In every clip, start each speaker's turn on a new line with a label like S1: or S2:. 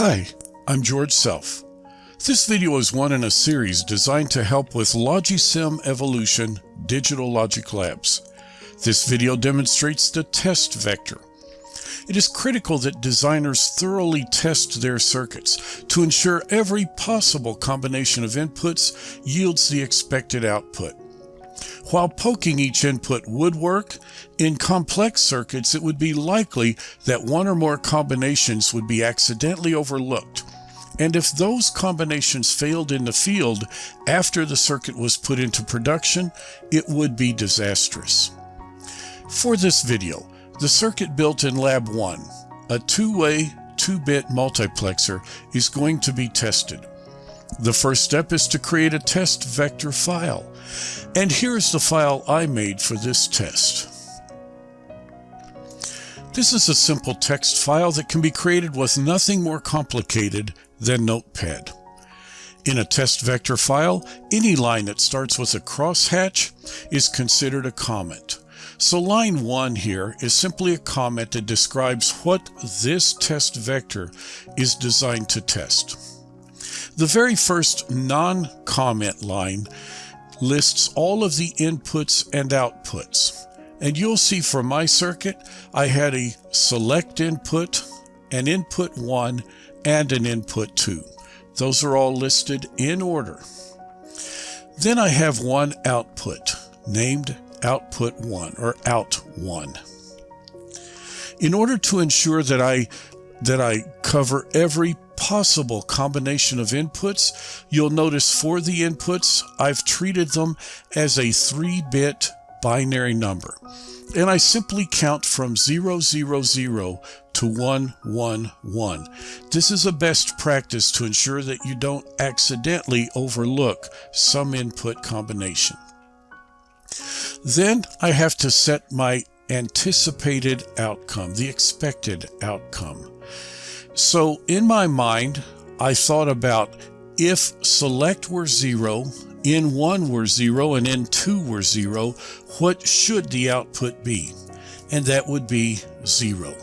S1: Hi, I'm George Self. This video is one in a series designed to help with Logisim Evolution Digital Logic Labs. This video demonstrates the test vector. It is critical that designers thoroughly test their circuits to ensure every possible combination of inputs yields the expected output. While poking each input would work, in complex circuits it would be likely that one or more combinations would be accidentally overlooked. And if those combinations failed in the field after the circuit was put into production, it would be disastrous. For this video, the circuit built in Lab 1, a two-way, 2-bit multiplexer, is going to be tested. The first step is to create a test vector file. And here's the file I made for this test. This is a simple text file that can be created with nothing more complicated than Notepad. In a test vector file, any line that starts with a crosshatch is considered a comment. So line 1 here is simply a comment that describes what this test vector is designed to test. The very first non-comment line lists all of the inputs and outputs. And you'll see for my circuit, I had a select input, an input 1, and an input 2. Those are all listed in order. Then I have one output, named output 1 or out 1. In order to ensure that I that I cover every possible combination of inputs, you'll notice for the inputs, I've treated them as a 3-bit binary number. And I simply count from 000 to 111. This is a best practice to ensure that you don't accidentally overlook some input combination. Then I have to set my anticipated outcome, the expected outcome. So in my mind, I thought about if select were zero, in1 were zero, and in2 were zero, what should the output be? And that would be zero.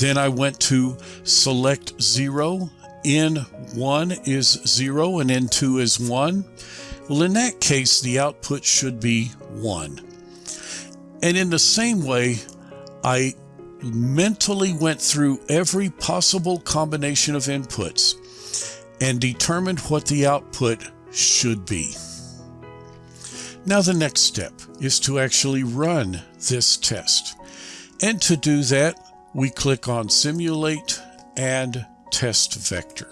S1: Then I went to select zero, in1 is zero, and in2 is one. Well, in that case, the output should be one. And in the same way, I mentally went through every possible combination of inputs and determined what the output should be. Now the next step is to actually run this test. And to do that, we click on Simulate and Test Vector.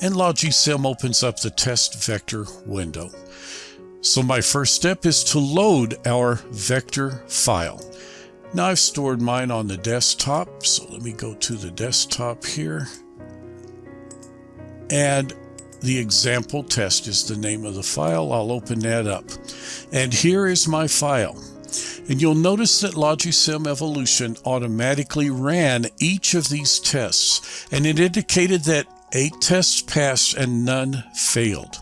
S1: And Logisim opens up the test vector window. So my first step is to load our vector file. Now I've stored mine on the desktop, so let me go to the desktop here. And the example test is the name of the file. I'll open that up. And here is my file. And you'll notice that Logisim Evolution automatically ran each of these tests, and it indicated that eight tests passed and none failed.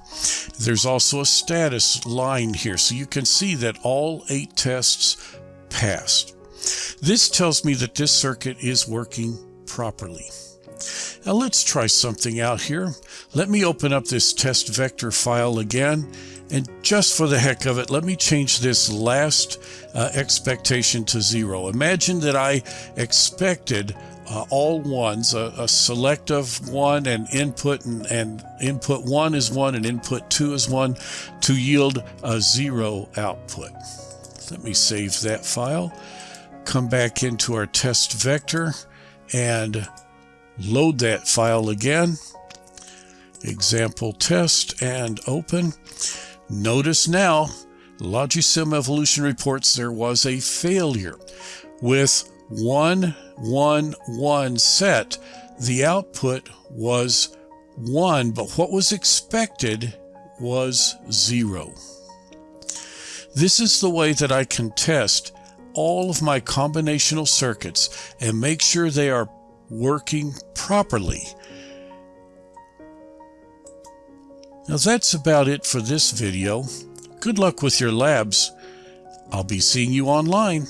S1: There's also a status line here, so you can see that all eight tests passed. This tells me that this circuit is working properly. Now let's try something out here. Let me open up this test vector file again. And just for the heck of it, let me change this last uh, expectation to zero. Imagine that I expected uh, all ones, a, a, select of one and input and, and input one is one and input two is one to yield a zero output. Let me save that file come back into our test vector and load that file again. Example test and open. Notice now, Logisim Evolution reports there was a failure. With 111 set, the output was 1, but what was expected was 0. This is the way that I can test all of my combinational circuits and make sure they are working properly. Now that's about it for this video. Good luck with your labs. I'll be seeing you online.